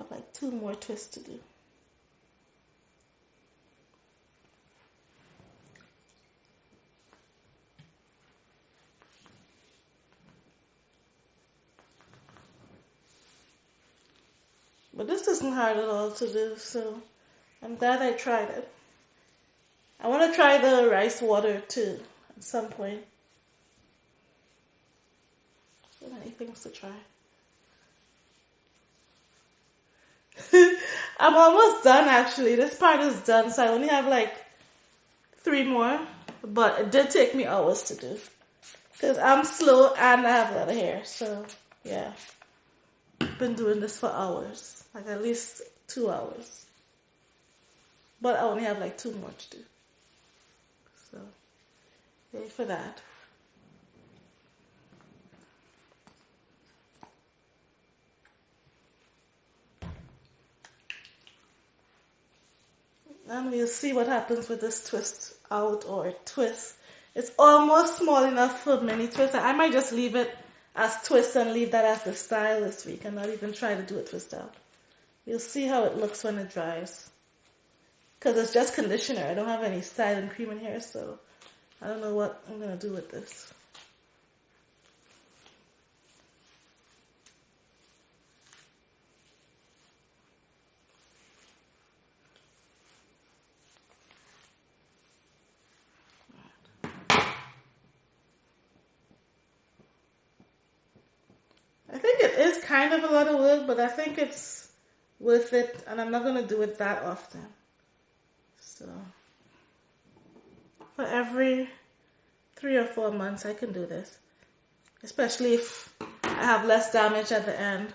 have like two more twists to do. But this isn't hard at all to do, so I'm glad I tried it. I want to try the rice water too at some point. So many things to try. I'm almost done actually. This part is done, so I only have like three more. But it did take me hours to do. Because I'm slow and I have a lot of hair. So, yeah. Been doing this for hours. Like at least two hours. But I only have like two more to do. So, for that. And we'll see what happens with this twist out or twist. It's almost small enough for mini twist. I might just leave it as twist and leave that as the style this week and not even try to do a twist out. You'll see how it looks when it dries. Because it's just conditioner. I don't have any styling cream in here, so I don't know what I'm going to do with this. I think it is but I think it's worth it, and I'm not going to do it that often. So, for every three or four months, I can do this, especially if I have less damage at the end.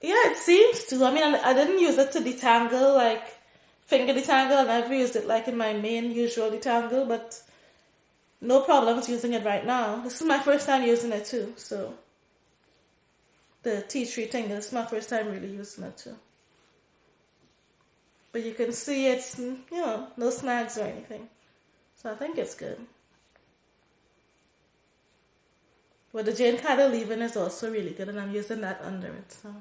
Yeah, it seems to. I mean, I, I didn't use it to detangle, like finger detangle. I never used it like in my main usual detangle, but no problems using it right now. This is my first time using it too, so the tea tree thing, is my first time really using it too. But you can see it's, mm, you know, no snags or anything. So I think it's good. But the Jane Carter leave-in is also really good and I'm using that under it, so.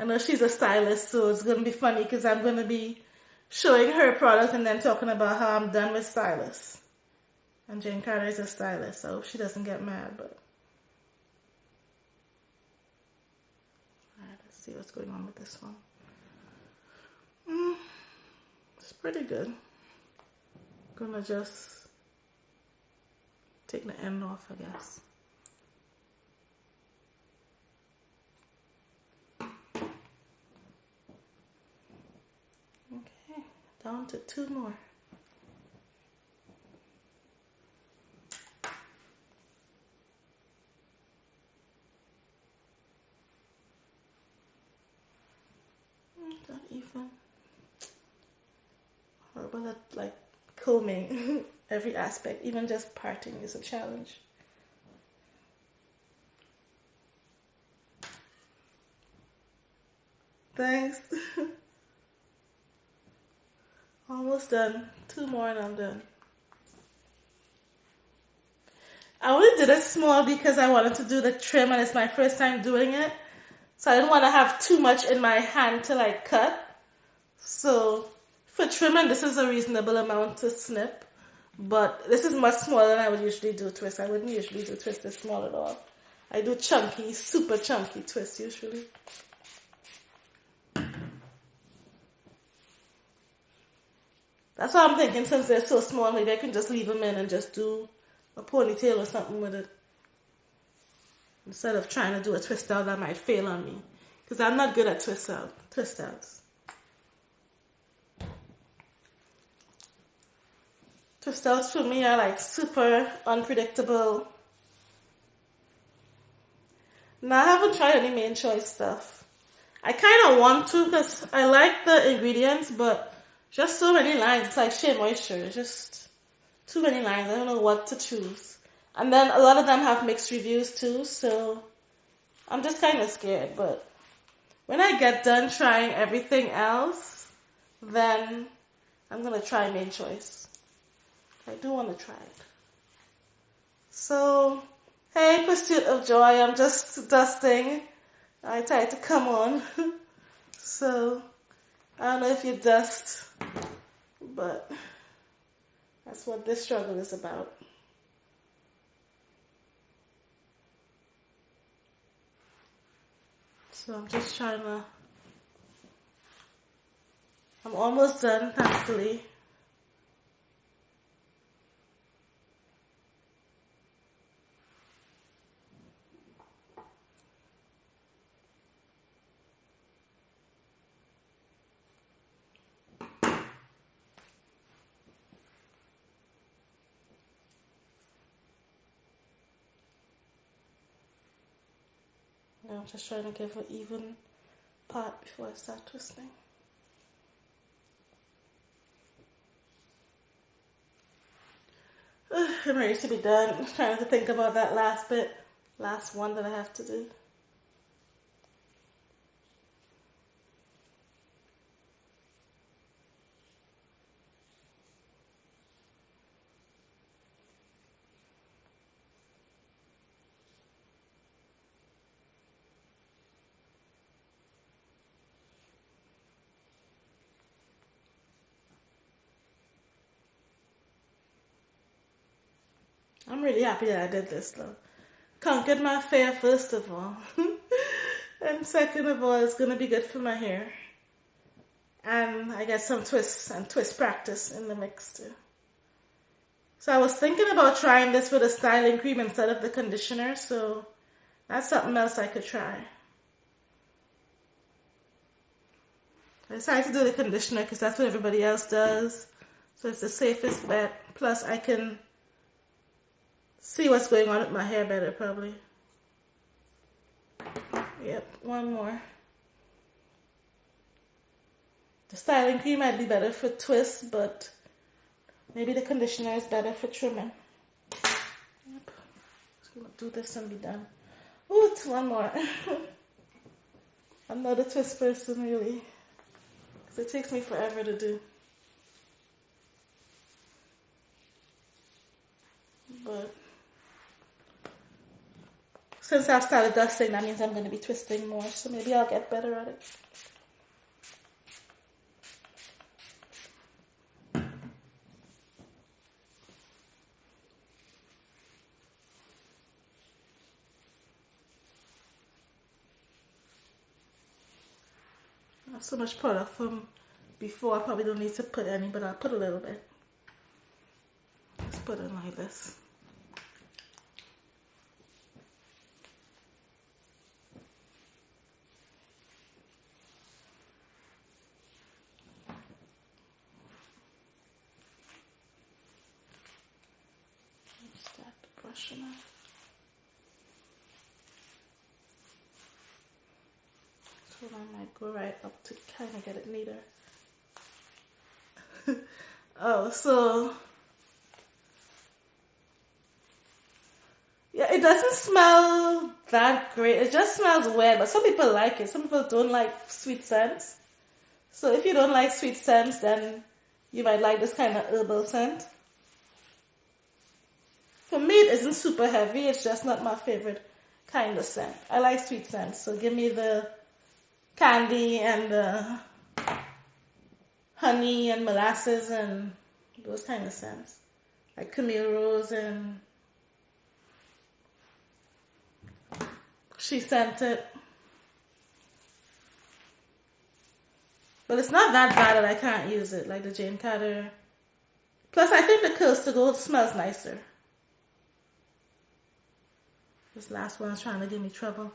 I know she's a stylist, so it's going to be funny because I'm going to be showing her product and then talking about how I'm done with stylists. And Jane Carter is a stylist, so she doesn't get mad, but. Alright, let's see what's going on with this one. Mm, it's pretty good. Gonna just take the end off, I guess. Okay, down to two more. Mm, not even. Horrible at like combing every aspect, even just parting is a challenge. Thanks. Almost done. Two more and I'm done. I only did it small because I wanted to do the trim and it's my first time doing it. So I didn't want to have too much in my hand to like cut. So for trimming, this is a reasonable amount to snip. But this is much smaller than I would usually do twist. I wouldn't usually do twist this small at all. I do chunky, super chunky twist usually. That's what I'm thinking. Since they're so small, maybe I can just leave them in and just do a ponytail or something with it. Instead of trying to do a twist out that might fail on me. Because I'm not good at twist out, twist outs. Twist outs for me are like super unpredictable. Now I haven't tried any Mane Choice stuff. I kind of want to because I like the ingredients, but just so many lines. It's like Shea Moisture. It's just too many lines. I don't know what to choose. And then a lot of them have mixed reviews too, so I'm just kind of scared. But when I get done trying everything else, then I'm gonna try Mane Choice. I do want to try it. So, hey, Pursuit of Joy, I'm just dusting. I tried to come on. so, I don't know if you're dust, but that's what this struggle is about. So I'm just trying to, I'm almost done, thankfully. I'm just trying to give an even part before I start twisting. I'm ready to be done. I'm trying to think about that last bit, last one that I have to do. I'm really happy that I did this though. Conquered my fear first of all. and second of all, it's gonna be good for my hair. And I get some twists and twist practice in the mix too. So I was thinking about trying this with a styling cream instead of the conditioner, so that's something else I could try. I decided to do the conditioner because that's what everybody else does. So it's the safest bet. Plus I can see what's going on with my hair better probably. Yep, one more. The styling cream might be better for twists, but maybe the conditioner is better for trimming. Yep. Just gonna do this and be done. Oh, it's one more. I'm not a twist person really, because it takes me forever to do. But since I've started dusting, that means I'm going to be twisting more, so maybe I'll get better at it. Not so much product from before. I probably don't need to put any, but I'll put a little bit. Just put it like this. So I might go right up to kind of get it neater. oh, so yeah, it doesn't smell that great. It just smells weird, but some people like it. Some people don't like sweet scents. So if you don't like sweet scents, then you might like this kind of herbal scent. For me, it isn't super heavy. It's just not my favorite kind of scent. I like sweet scents, so give me the candy and the honey and molasses and those kind of scents, like Camille Rose and she sent it. But it's not that bad that I can't use it, like the Jane Carter. Plus, I think the Curls to Go smells nicer. This last one's trying to give me trouble.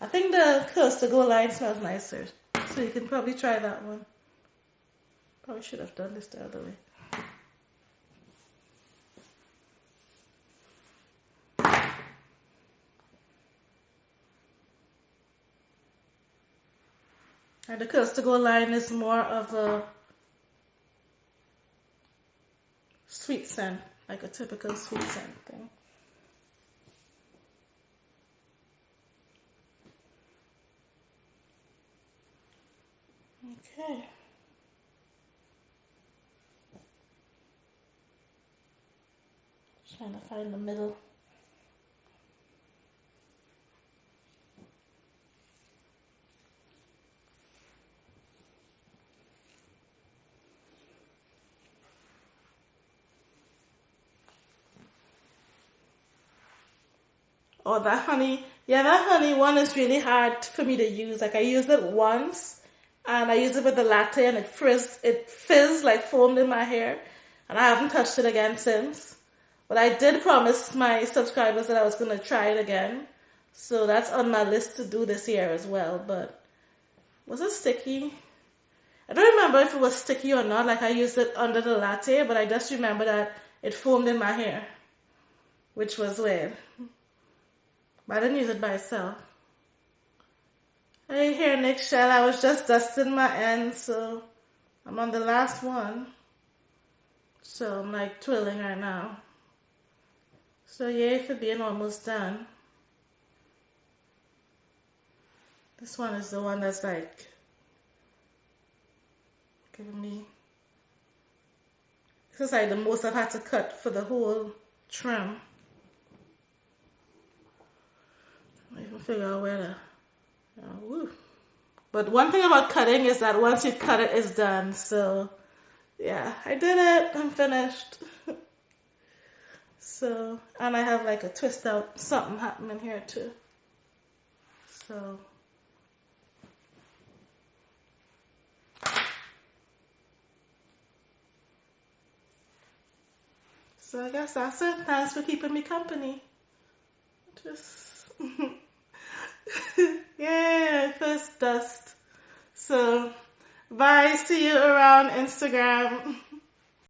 I think the to Go line smells nicer. So you can probably try that one. Probably should have done this the other way. And the to Go line is more of a sweet scent, like a typical sweet scent thing. Okay. Trying to find the middle. Oh, that honey. Yeah, that honey one is really hard for me to use. Like I used it once and I used it with the latte and it frizzed, it fizzed like foamed in my hair and I haven't touched it again since. But I did promise my subscribers that I was going to try it again. So that's on my list to do this year as well. But was it sticky? I don't remember if it was sticky or not. Like I used it under the latte, but I just remember that it foamed in my hair, which was weird. But I didn't use it by itself. Hey here, Nick Shell. I was just dusting my ends, so I'm on the last one. So I'm like twirling right now. So yay for being almost done. This one is the one that's like giving me this is like the most I've had to cut for the whole trim. I can figure out where to. Oh, but one thing about cutting is that once you cut it, it's done. So, yeah, I did it. I'm finished. so, and I have like a twist out something happening here too. So. So I guess that's it. Thanks for keeping me company. Just yeah, first dust. So bye. See you around Instagram.